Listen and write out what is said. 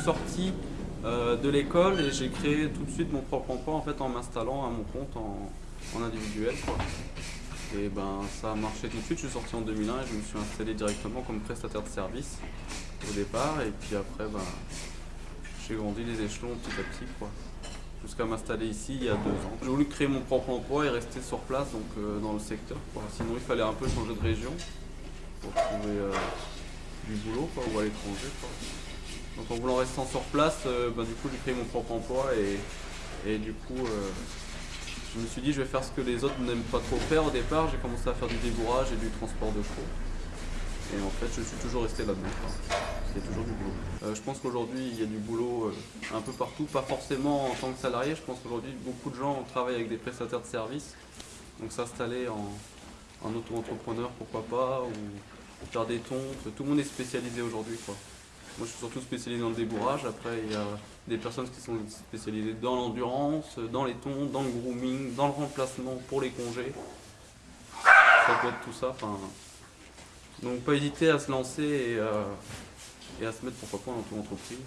sorti euh, de l'école et j'ai créé tout de suite mon propre emploi en fait en m'installant à mon compte en, individuel. Et ben ça a marché tout de suite, je suis sorti en 2001 et je me suis installé directement comme prestataire de service au départ et puis après ben, j'ai grandi les échelons petit à petit quoi. Jusqu'à m'installer ici il y a deux ans. J'ai voulu créer mon propre emploi et rester sur place donc euh, dans le secteur. Sinon il fallait un peu changer de région pour trouver euh, du boulot ou à l'étranger. Donc en voulant rester sur place, euh, ben, du coup j'ai créé mon propre emploi et, du coup je me suis dit je vais faire ce que les autres n'aiment pas trop faire au départ. J'ai commencé à faire du débourrage et du transport de chevaux. Et en fait je suis toujours resté là-dedans. Il y a toujours du boulot. Euh, je pense qu'aujourd'hui il y a du boulot euh, un peu partout, pas forcément en tant que salarié. Je pense qu'aujourd'hui beaucoup de gens travaillent avec des prestataires de services. Donc s'installer en, en auto-entrepreneur pourquoi pas, ou faire des tontes. Tout le monde est spécialisé aujourd'hui. Moi, je suis surtout spécialisé dans le débourrage. Après, il y a des personnes qui sont spécialisées dans l'endurance, dans les tons, dans le grooming, dans le remplacement pour les congés. Ça peut être tout ça. Donc, pas hésiter à se lancer et, euh, et à se mettre pourquoi pas dans ton entreprise.